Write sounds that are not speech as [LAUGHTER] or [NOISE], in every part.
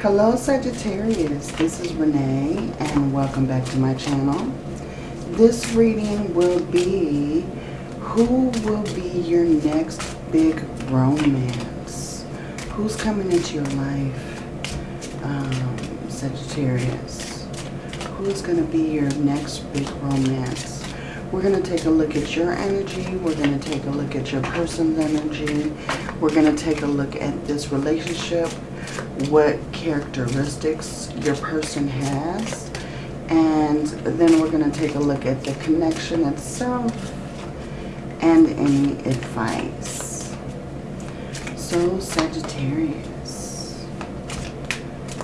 Hello Sagittarius, this is Renee and welcome back to my channel. This reading will be who will be your next big romance? Who's coming into your life, um, Sagittarius? Who's going to be your next big romance? We're going to take a look at your energy. We're going to take a look at your person's energy. We're going to take a look at this relationship what characteristics your person has. And then we're going to take a look at the connection itself and any advice. So Sagittarius,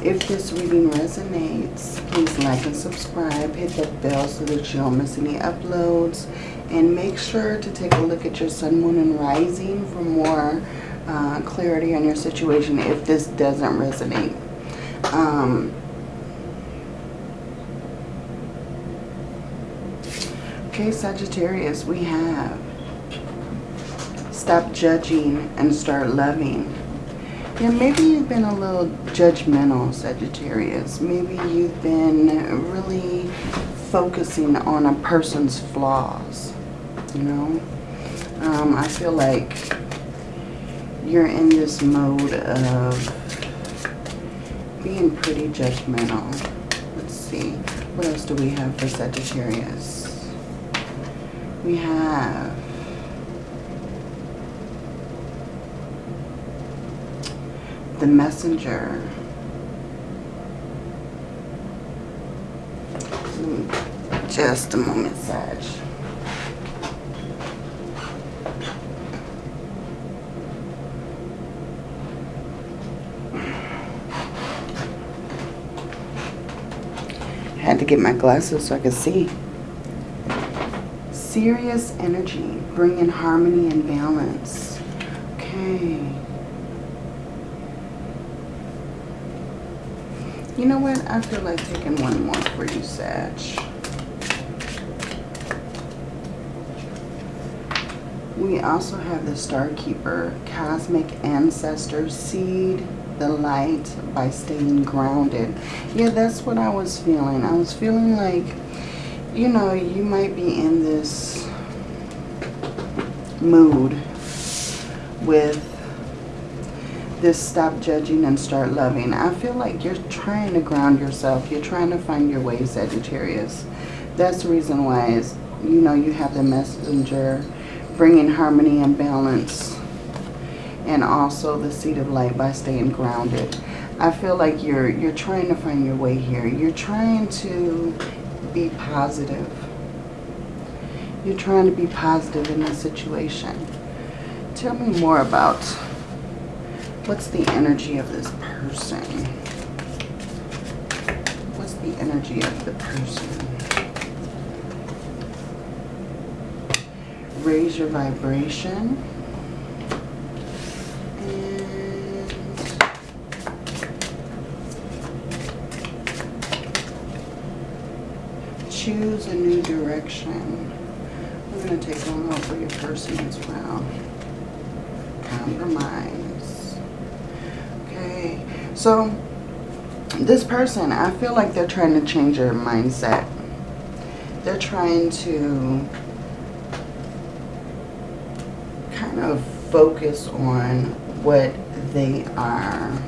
if this reading resonates, please like and subscribe. Hit that bell so that you don't miss any uploads. And make sure to take a look at your sun, moon, and rising for more uh, clarity on your situation if this doesn't resonate. Um, okay, Sagittarius, we have stop judging and start loving. Yeah, maybe you've been a little judgmental, Sagittarius. Maybe you've been really focusing on a person's flaws, you know? Um, I feel like you're in this mode of being pretty judgmental. Let's see. What else do we have for Sagittarius? We have the messenger. Just a moment, Sag. Had to get my glasses so I can see. Sirius energy, bringing harmony and balance. Okay. You know what? I feel like taking one more for you, Sag. We also have the Star Keeper, Cosmic Ancestor Seed the light by staying grounded. Yeah, that's what I was feeling. I was feeling like, you know, you might be in this mood with this stop judging and start loving. I feel like you're trying to ground yourself. You're trying to find your way, Sagittarius. That's the reason why is, you know, you have the messenger bringing harmony and balance and also the seed of light by staying grounded. I feel like you're you're trying to find your way here. You're trying to be positive. You're trying to be positive in this situation. Tell me more about what's the energy of this person? What's the energy of the person? Raise your vibration. Direction. I'm going to take one more for your person as well. Compromise. Okay. So, this person, I feel like they're trying to change their mindset. They're trying to kind of focus on what they are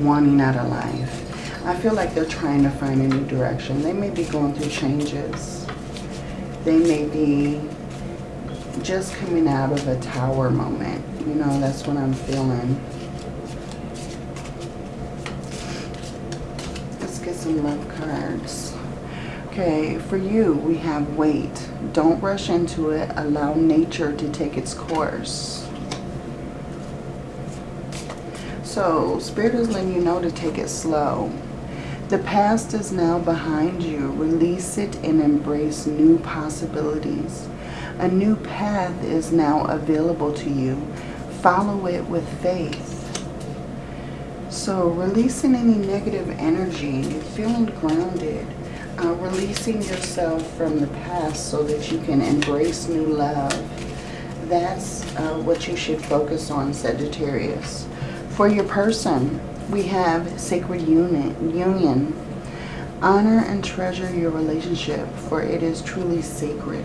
wanting out of life. I feel like they're trying to find a new direction. They may be going through changes. They may be just coming out of a tower moment. You know, that's what I'm feeling. Let's get some love cards. Okay, for you, we have wait. Don't rush into it. Allow nature to take its course. So, Spirit is letting you know to take it slow. The past is now behind you. Release it and embrace new possibilities. A new path is now available to you. Follow it with faith. So releasing any negative energy, feeling grounded, uh, releasing yourself from the past so that you can embrace new love. That's uh, what you should focus on, Sagittarius. For your person, We have sacred union. union. Honor and treasure your relationship, for it is truly sacred.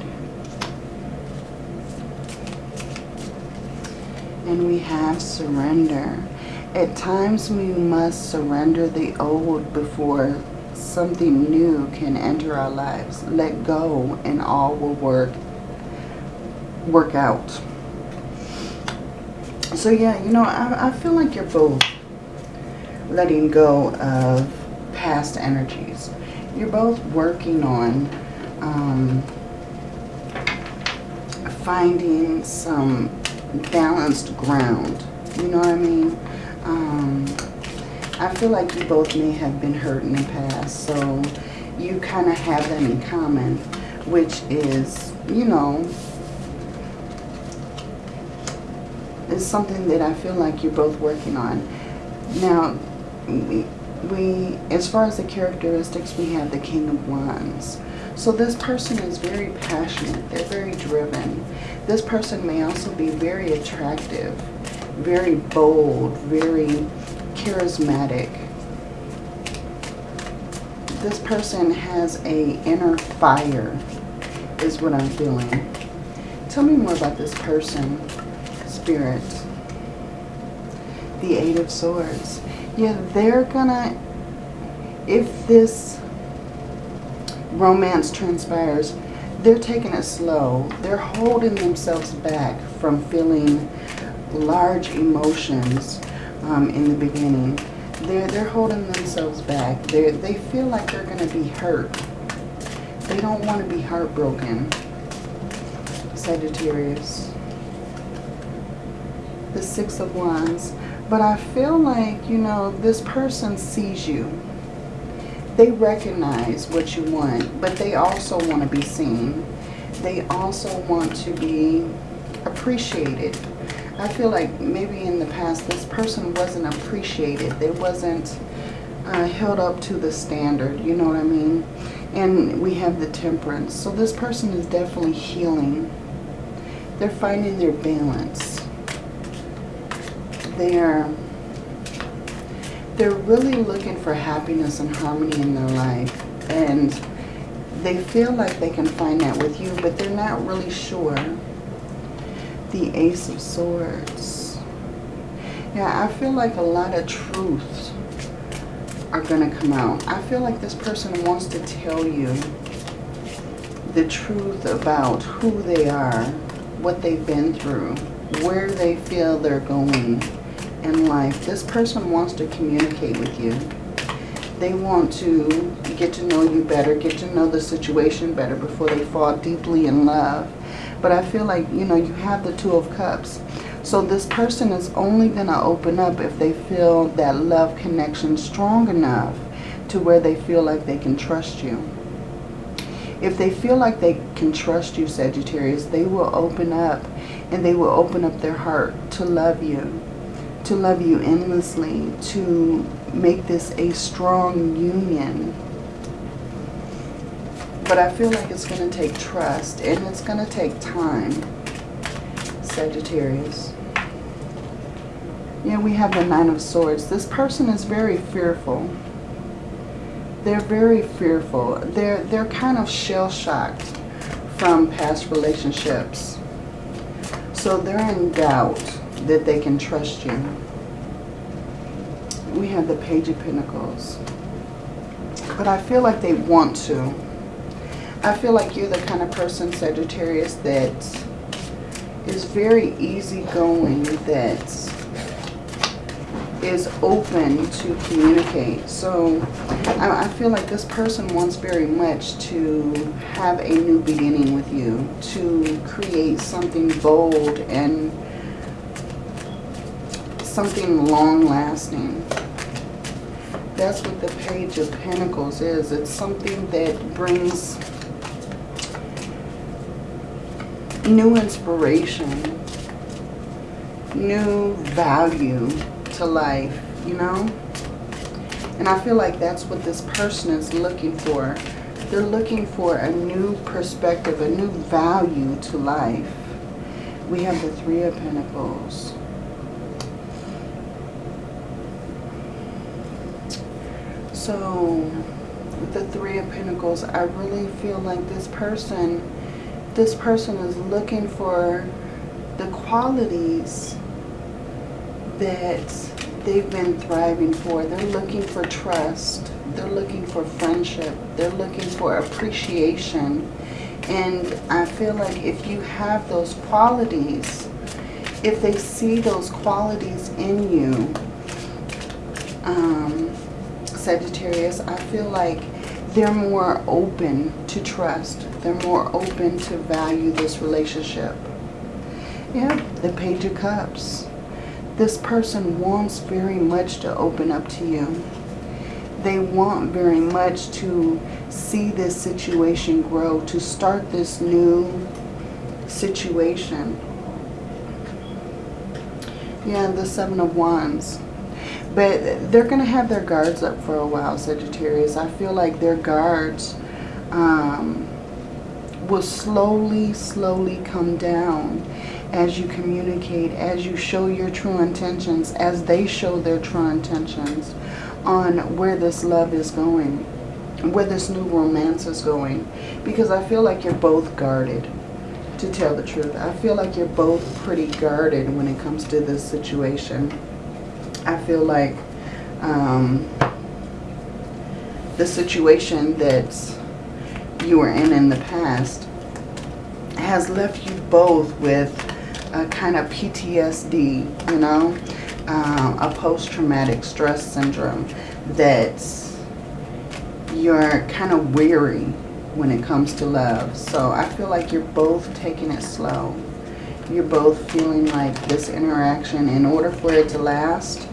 And we have surrender. At times we must surrender the old before something new can enter our lives. Let go and all will work work out. So yeah, you know, I, I feel like you're both letting go of past energies. You're both working on um, finding some balanced ground. You know what I mean? Um, I feel like you both may have been hurt in the past, so you kind of have that in common, which is, you know, is something that I feel like you're both working on. Now, we, we, as far as the characteristics, we have the King of Wands. So this person is very passionate. They're very driven. This person may also be very attractive, very bold, very charismatic. This person has a inner fire, is what I'm feeling. Tell me more about this person, Spirit. The Eight of Swords. Yeah, they're gonna, if this romance transpires, they're taking it slow. They're holding themselves back from feeling large emotions um, in the beginning. They're, they're holding themselves back. they they feel like they're going to be hurt. They don't want to be heartbroken. Sagittarius. The Six of Wands. But I feel like, you know, this person sees you. They recognize what you want, but they also want to be seen. They also want to be appreciated I feel like maybe in the past this person wasn't appreciated. They wasn't uh, held up to the standard, you know what I mean? And we have the temperance. So this person is definitely healing. They're finding their balance. They're, they're really looking for happiness and harmony in their life. And they feel like they can find that with you, but they're not really sure the Ace of Swords. Yeah, I feel like a lot of truths are going to come out. I feel like this person wants to tell you the truth about who they are, what they've been through, where they feel they're going in life. This person wants to communicate with you. They want to get to know you better, get to know the situation better before they fall deeply in love. But I feel like, you know, you have the Two of Cups. So this person is only going to open up if they feel that love connection strong enough to where they feel like they can trust you. If they feel like they can trust you, Sagittarius, they will open up and they will open up their heart to love you, to love you endlessly, to make this a strong union but I feel like it's going to take trust and it's going to take time, Sagittarius. Yeah, we have the Nine of Swords. This person is very fearful. They're very fearful. They're, they're kind of shell-shocked from past relationships. So they're in doubt that they can trust you. We have the Page of Pentacles. But I feel like they want to. I feel like you're the kind of person, Sagittarius, that is very easygoing, that is open to communicate. So I, feel like this person wants very much to have a new beginning with you, to create something bold and something long-lasting. That's what the Page of Pentacles is. It's something that brings new inspiration, new value to life, you know? And I feel like that's what this person is looking for. They're looking for a new perspective, a new value to life. We have the Three of Pentacles. So, the Three of Pentacles, I really feel like this person, this person is looking for the qualities that they've been thriving for. They're looking for trust. They're looking for friendship. They're looking for appreciation. And I feel like if you have those qualities, if they see those qualities in you, um, Sagittarius, I feel like they're more open to trust. They're more open to value this relationship. Yeah, the Page of Cups. This person wants very much to open up to you. They want very much to see this situation grow, to start this new situation. Yeah, the Seven of Wands. But they're going to have their guards up for a while, Sagittarius. I feel like their guards um, will slowly, slowly come down as you communicate, as you show your true intentions, as they show their true intentions on where this love is going, where this new romance is going. Because I feel like you're both guarded, to tell the truth. I feel like you're both pretty guarded when it comes to this situation. I feel like um, the situation that you were in in the past has left you both with a kind of PTSD, you know, um, a post-traumatic stress syndrome that you're kind of weary when it comes to love. So I feel like you're both taking it slow. You're both feeling like this interaction, in order for it to last,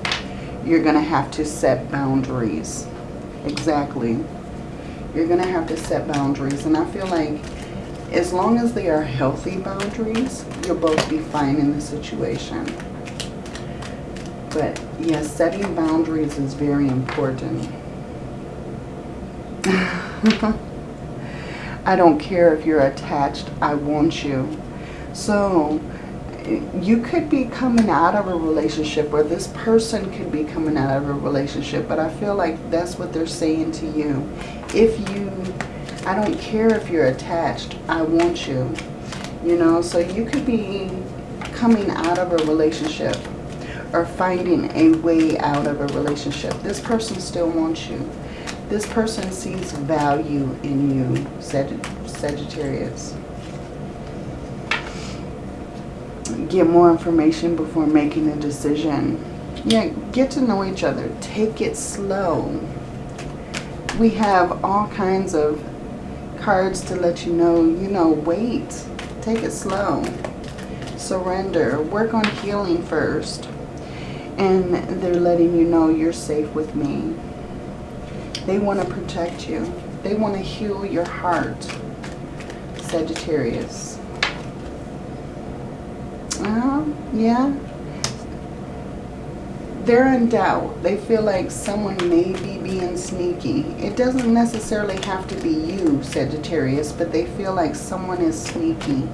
you're going to have to set boundaries. Exactly. You're going to have to set boundaries. And I feel like as long as they are healthy boundaries, you'll both be fine in the situation. But yes, setting boundaries is very important. [LAUGHS] I don't care if you're attached. I want you. So you could be coming out of a relationship or this person could be coming out of a relationship. But I feel like that's what they're saying to you. If you, I don't care if you're attached. I want you. You know, so you could be coming out of a relationship or finding a way out of a relationship. This person still wants you. This person sees value in you, Sagittarius. Get more information before making a decision. Yeah, get to know each other. Take it slow. We have all kinds of cards to let you know, you know, wait. Take it slow. Surrender. Work on healing first. And they're letting you know you're safe with me. They want to protect you. They want to heal your heart, Sagittarius. Uh, yeah. They're in doubt. They feel like someone may be being sneaky. It doesn't necessarily have to be you, Sagittarius, but they feel like someone is sneaky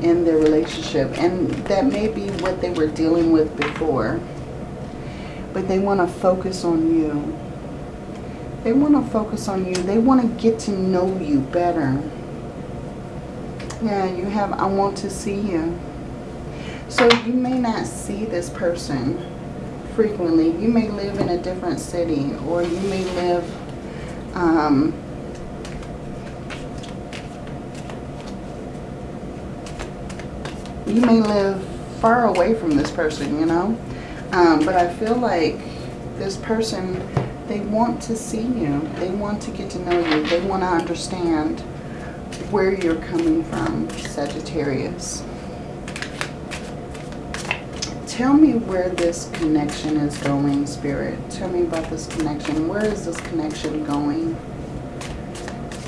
in their relationship. And that may be what they were dealing with before. But they want to focus on you. They want to focus on you. They want to get to know you better. Yeah, you have, I want to see you. So you may not see this person frequently. You may live in a different city or you may live um, you may live far away from this person, you know. Um, but I feel like this person they want to see you. They want to get to know you. They want to understand where you're coming from, Sagittarius. Tell me where this connection is going, Spirit. Tell me about this connection. Where is this connection going?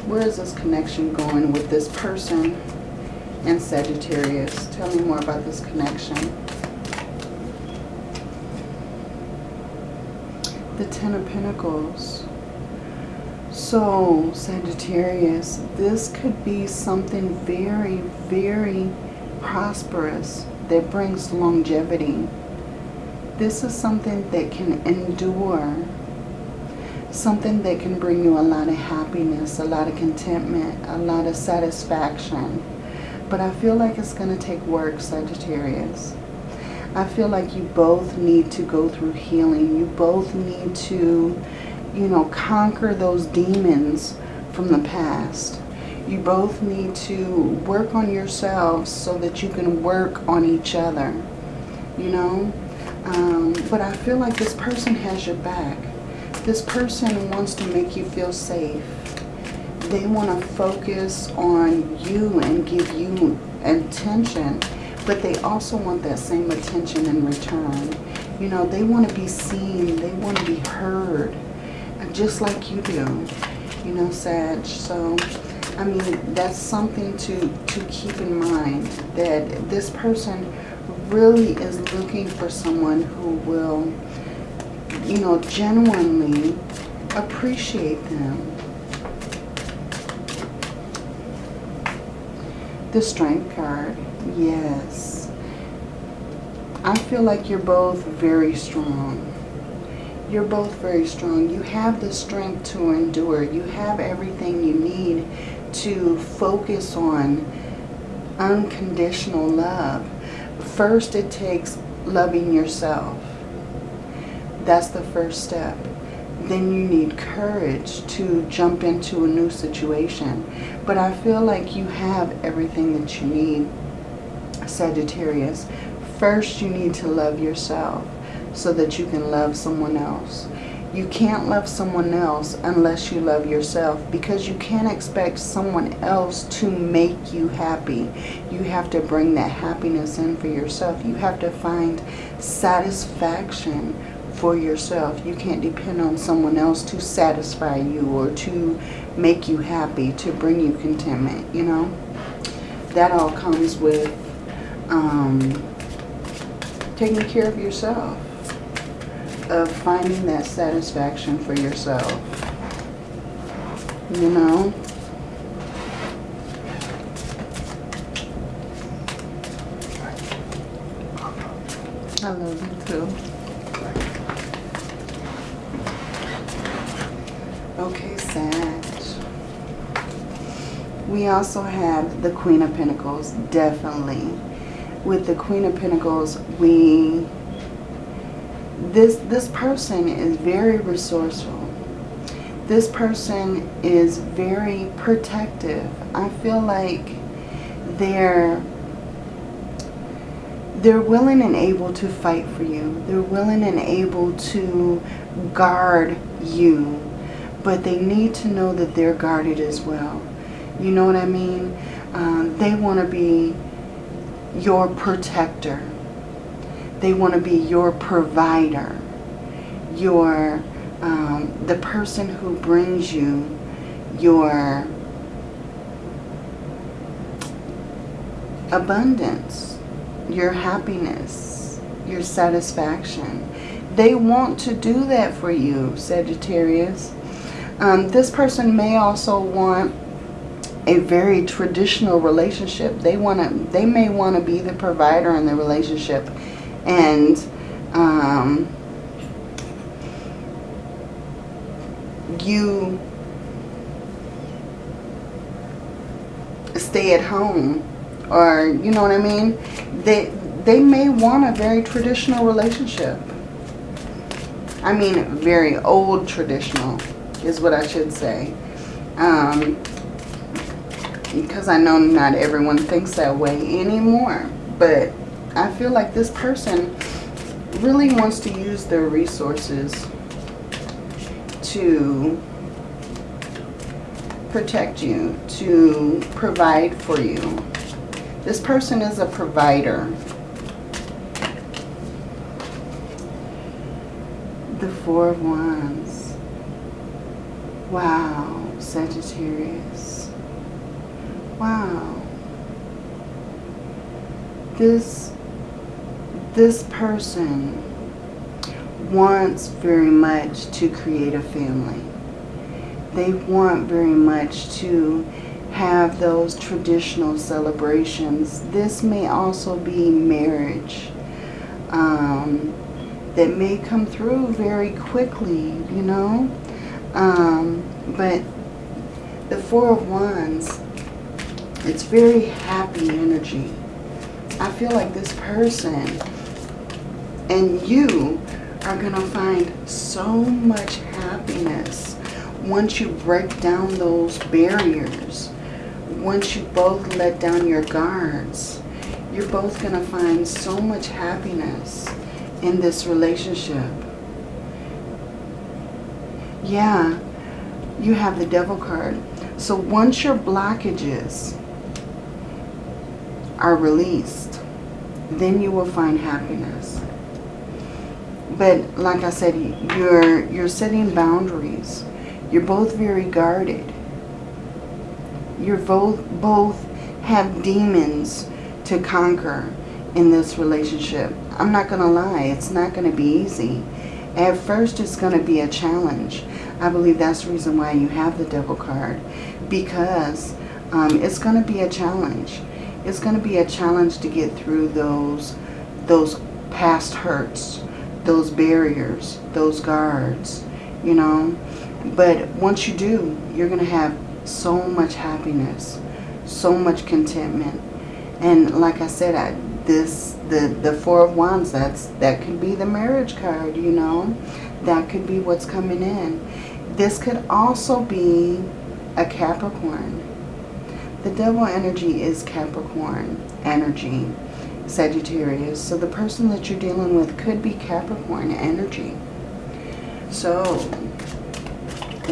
Where is this connection going with this person and Sagittarius? Tell me more about this connection. the Ten of Pentacles. So, Sagittarius, this could be something very, very prosperous that brings longevity. This is something that can endure. something that can bring you a lot of happiness, a lot of contentment, a lot of satisfaction. But I feel like it's going to take work, Sagittarius. I feel like you both need to go through healing. You both need to, you know, conquer those demons from the past. You both need to work on yourselves so that you can work on each other, you know. Um, but I feel like this person has your back. This person wants to make you feel safe. They want to focus on you and give you attention but they also want that same attention in return. You know, they want to be seen. They want to be heard, just like you do. You know, Sag. So, I mean, that's something to, to keep in mind, that this person really is looking for someone who will, you know, genuinely appreciate them. The Strength card. Yes. I feel like you're both very strong. You're both very strong. You have the strength to endure. You have everything you need to focus on unconditional love. First, it takes loving yourself. That's the first step. Then you need courage to jump into a new situation. But I feel like you have everything that you need Sagittarius, first you need to love yourself so that you can love someone else. You can't love someone else unless you love yourself because you can't expect someone else to make you happy. You have to bring that happiness in for yourself. You have to find satisfaction for yourself. You can't depend on someone else to satisfy you or to make you happy, to bring you contentment, you know. That all comes with um, taking care of yourself, of finding that satisfaction for yourself. You know? I love you too. Okay, Sag. We also have the Queen of Pentacles, definitely with the Queen of Pentacles, we this this person is very resourceful. This person is very protective. I feel like they're they're willing and able to fight for you. They're willing and able to guard you. But they need to know that they're guarded as well. You know what I mean? Um, they want to be your protector. They want to be your provider, your um, the person who brings you your abundance, your happiness, your satisfaction. They want to do that for you, Sagittarius. Um, this person may also want a very traditional relationship. They want to, they may want to be the provider in the relationship, and um, you stay at home, or you know what I mean. They they may want a very traditional relationship. I mean, very old traditional is what I should say. Um, because I know not everyone thinks that way anymore. But I feel like this person really wants to use their resources to protect you, to provide for you. This person is a provider. The Four of Wands. Wow, Sagittarius. Wow. This, this person wants very much to create a family. They want very much to have those traditional celebrations. This may also be marriage um, that may come through very quickly, you know. Um, but the Four of Wands, it's very happy energy. I feel like this person and you are going to find so much happiness once you break down those barriers. Once you both let down your guards, you're both going to find so much happiness in this relationship. Yeah, you have the devil card. So once your blockages are released, then you will find happiness. But like I said, you're you're setting boundaries. You're both very guarded. You're both both have demons to conquer in this relationship. I'm not going to lie, it's not going to be easy. At first, it's going to be a challenge. I believe that's the reason why you have the devil card. Because um, it's going to be a challenge. It's going to be a challenge to get through those, those past hurts, those barriers, those guards, you know. But once you do, you're going to have so much happiness, so much contentment. And like I said, I, this the the four of wands that's that could be the marriage card you know that could be what's coming in this could also be a capricorn the devil energy is capricorn energy sagittarius so the person that you're dealing with could be capricorn energy so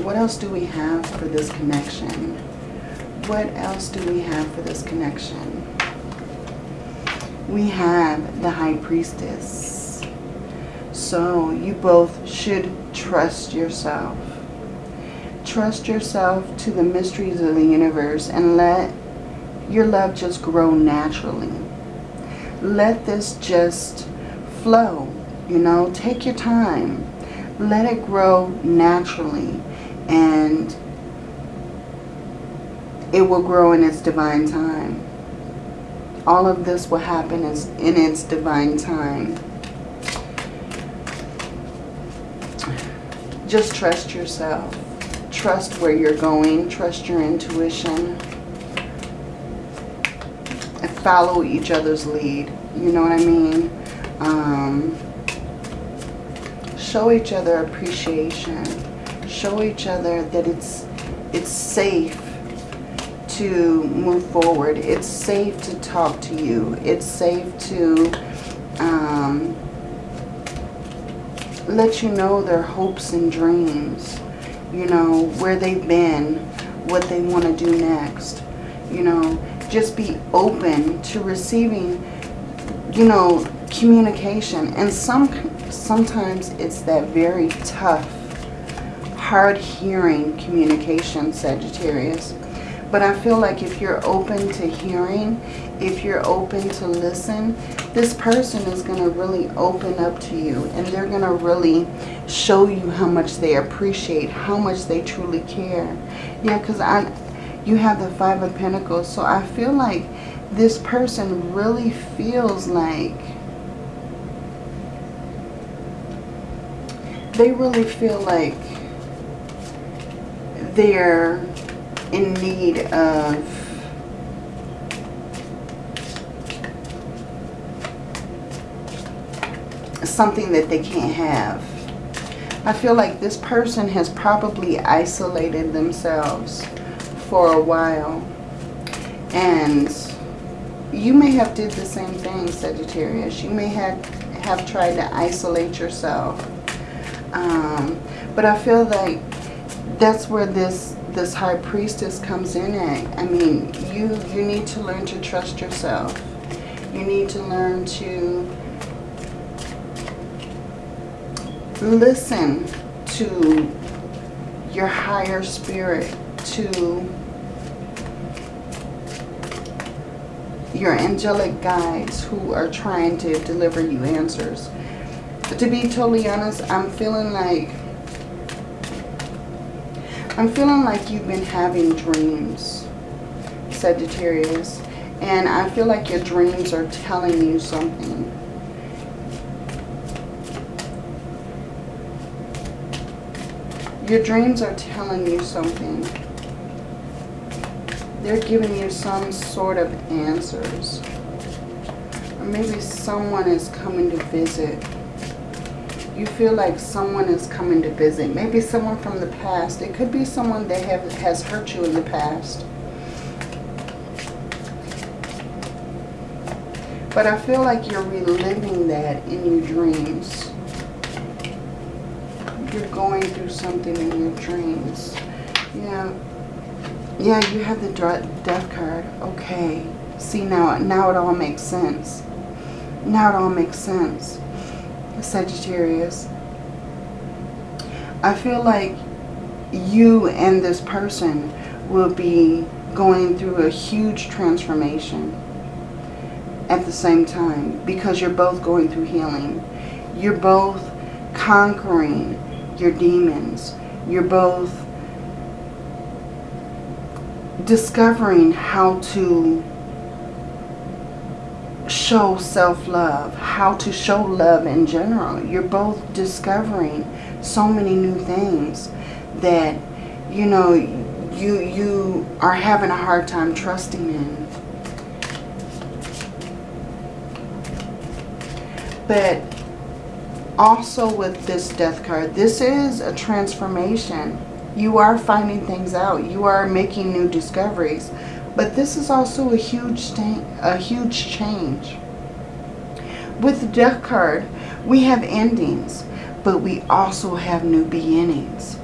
what else do we have for this connection what else do we have for this connection we have the High Priestess. So you both should trust yourself. Trust yourself to the mysteries of the universe and let your love just grow naturally. Let this just flow, you know, take your time. Let it grow naturally and it will grow in its divine time all of this will happen in its divine time. Just trust yourself. Trust where you're going. Trust your intuition. Follow each other's lead. You know what I mean? Um, show each other appreciation. Show each other that it's it's safe to move forward. It's safe to talk to you. It's safe to um, let you know their hopes and dreams. You know, where they've been, what they want to do next. You know, just be open to receiving, you know, communication. And some sometimes it's that very tough, hard-hearing communication, Sagittarius but I feel like if you're open to hearing, if you're open to listen, this person is going to really open up to you. And they're going to really show you how much they appreciate, how much they truly care. Yeah, because I, you have the Five of Pentacles. So I feel like this person really feels like they really feel like they're in need of something that they can't have. I feel like this person has probably isolated themselves for a while. And you may have did the same thing, Sagittarius. You may have, have tried to isolate yourself. Um, but I feel like that's where this this high priestess comes in at. I mean, you, you need to learn to trust yourself. You need to learn to listen to your higher spirit, to your angelic guides who are trying to deliver you answers. But to be totally honest, I'm feeling like I'm feeling like you've been having dreams, Sagittarius. And I feel like your dreams are telling you something. Your dreams are telling you something. They're giving you some sort of answers. Or maybe someone is coming to visit. You feel like someone is coming to visit. Maybe someone from the past. It could be someone that have, has hurt you in the past. But I feel like you're reliving that in your dreams. You're going through something in your dreams. Yeah. Yeah, you have the death card. Okay. See, now, now it all makes sense. Now it all makes sense. Sagittarius. I feel like you and this person will be going through a huge transformation at the same time because you're both going through healing. You're both conquering your demons. You're both discovering how to show self-love, how to show love in general. You're both discovering so many new things that, you know, you, you are having a hard time trusting in. But also with this death card, this is a transformation. You are finding things out. You are making new discoveries. But this is also a huge, a huge change. With the death card, we have endings, but we also have new beginnings.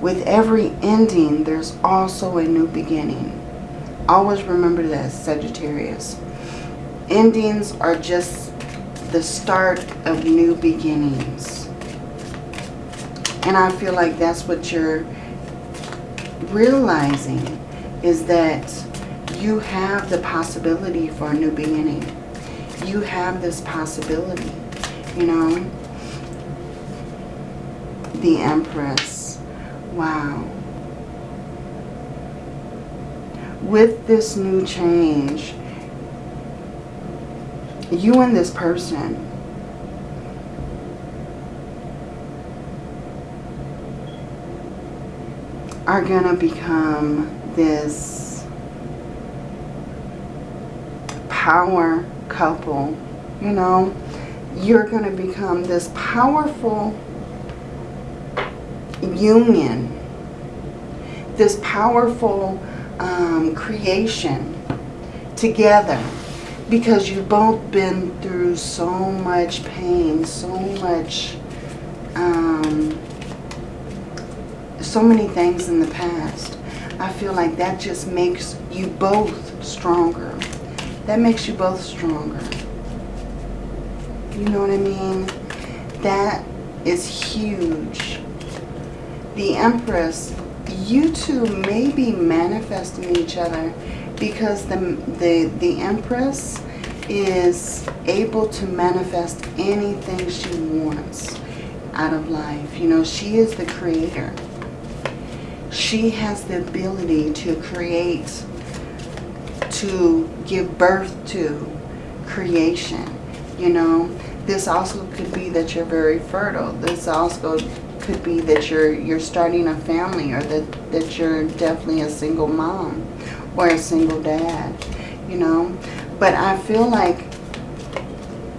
With every ending, there's also a new beginning. Always remember that, Sagittarius. Endings are just the start of new beginnings. And I feel like that's what you're realizing is that you have the possibility for a new beginning. You have this possibility, you know. The Empress. Wow. With this new change, you and this person are going to become this power couple. You know, you're going to become this powerful union, this powerful um, creation together because you've both been through so much pain, so much, um, so many things in the past. I feel like that just makes you both stronger. That makes you both stronger. You know what I mean? That is huge. The Empress, you two may be manifesting each other because the, the, the Empress is able to manifest anything she wants out of life. You know, she is the creator. She has the ability to create, to give birth to creation. You know, this also could be that you're very fertile. This also could be that you're you're starting a family or that, that you're definitely a single mom or a single dad, you know. But I feel like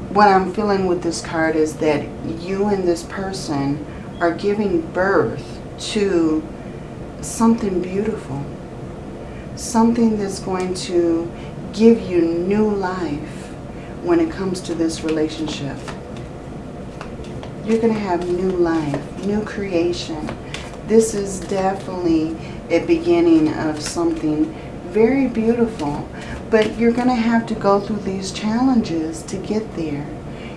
what I'm feeling with this card is that you and this person are giving birth to something beautiful. Something that's going to give you new life when it comes to this relationship. You're going to have new life, new creation. This is definitely a beginning of something very beautiful. But you're going to have to go through these challenges to get there.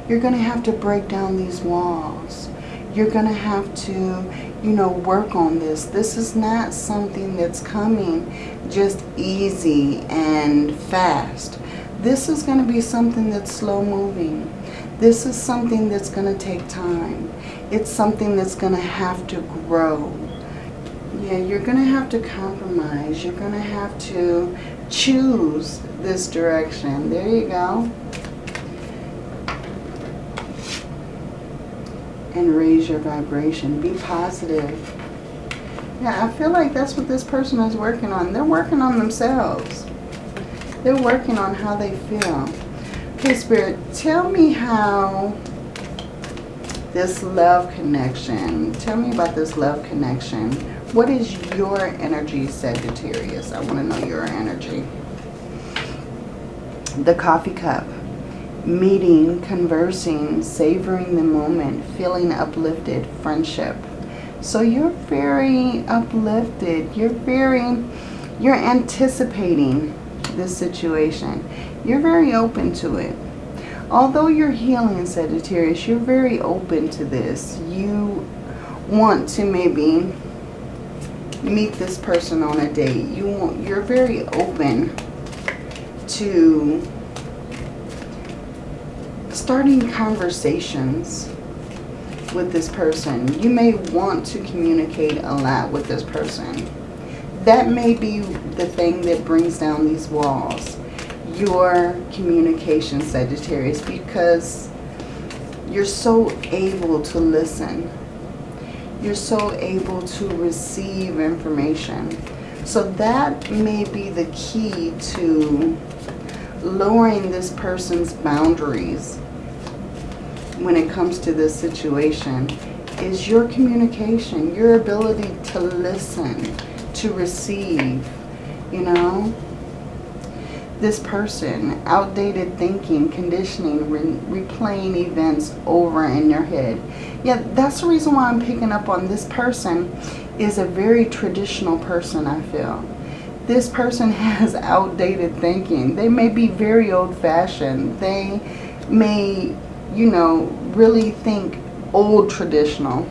You're going to have to break down these walls. You're going to have to, you know, work on this. This is not something that's coming just easy and fast. This is going to be something that's slow moving. This is something that's going to take time. It's something that's going to have to grow. Yeah, you're going to have to compromise. You're going to have to choose this direction. There you go. And raise your vibration. Be positive. Yeah, I feel like that's what this person is working on. They're working on themselves. They're working on how they feel. Okay, Spirit, tell me how this love connection, tell me about this love connection. What is your energy, Sagittarius? I want to know your energy. The coffee cup. Meeting, conversing, savoring the moment, feeling uplifted, friendship. So you're very uplifted. You're very, you're anticipating this situation. You're very open to it. Although you're healing, Sagittarius, you're very open to this. You want to maybe meet this person on a date. You want, you're very open to starting conversations with this person. You may want to communicate a lot with this person. That may be the thing that brings down these walls. Your communication, Sagittarius, because you're so able to listen. You're so able to receive information. So that may be the key to lowering this person's boundaries when it comes to this situation is your communication, your ability to listen, to receive, you know. This person, outdated thinking, conditioning, re replaying events over in your head. Yeah, that's the reason why I'm picking up on this person is a very traditional person, I feel. This person [LAUGHS] has outdated thinking. They may be very old-fashioned. They may you know, really think old traditional.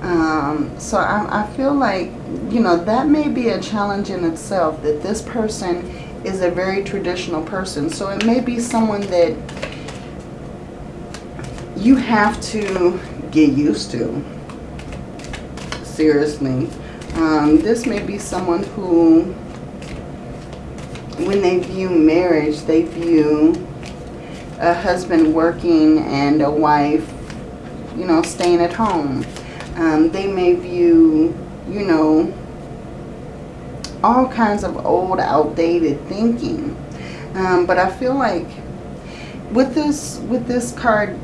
Um, so I, I feel like, you know, that may be a challenge in itself that this person is a very traditional person. So it may be someone that you have to get used to. Seriously. Um, this may be someone who, when they view marriage, they view a husband working and a wife, you know, staying at home. Um, they may view, you know, all kinds of old, outdated thinking. Um, but I feel like with this, with this card,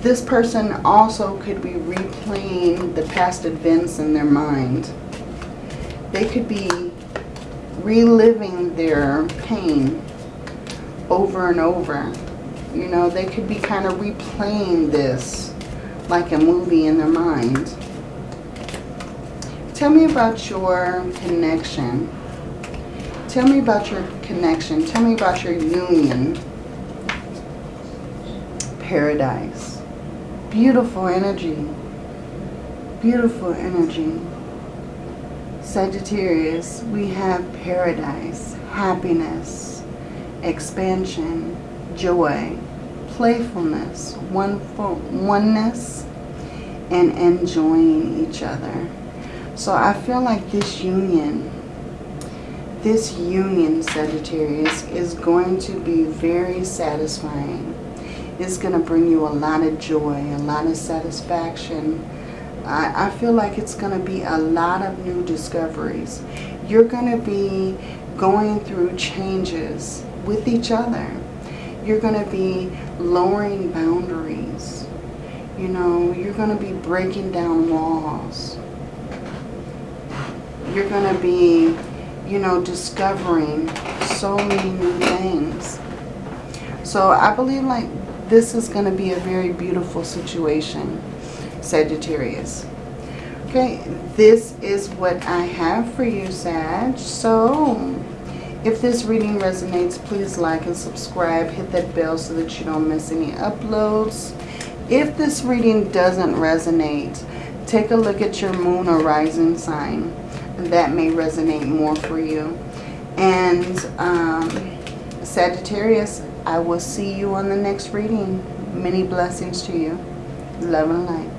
this person also could be replaying the past events in their mind. They could be reliving their pain over and over. You know, they could be kind of replaying this like a movie in their mind. Tell me about your connection. Tell me about your connection. Tell me about your union. Paradise. Beautiful energy. Beautiful energy. Sagittarius, we have paradise, happiness, expansion, joy, playfulness, one for oneness, and enjoying each other. So I feel like this union, this union, Sagittarius, is going to be very satisfying. It's going to bring you a lot of joy, a lot of satisfaction. I, I feel like it's going to be a lot of new discoveries. You're going to be going through changes with each other you're going to be lowering boundaries. You know, you're going to be breaking down walls. You're going to be, you know, discovering so many new things. So I believe like this is going to be a very beautiful situation, Sagittarius. Okay, this is what I have for you, Sag. So if this reading resonates, please like and subscribe. Hit that bell so that you don't miss any uploads. If this reading doesn't resonate, take a look at your moon or rising sign. That may resonate more for you. And um, Sagittarius, I will see you on the next reading. Many blessings to you. Love and light.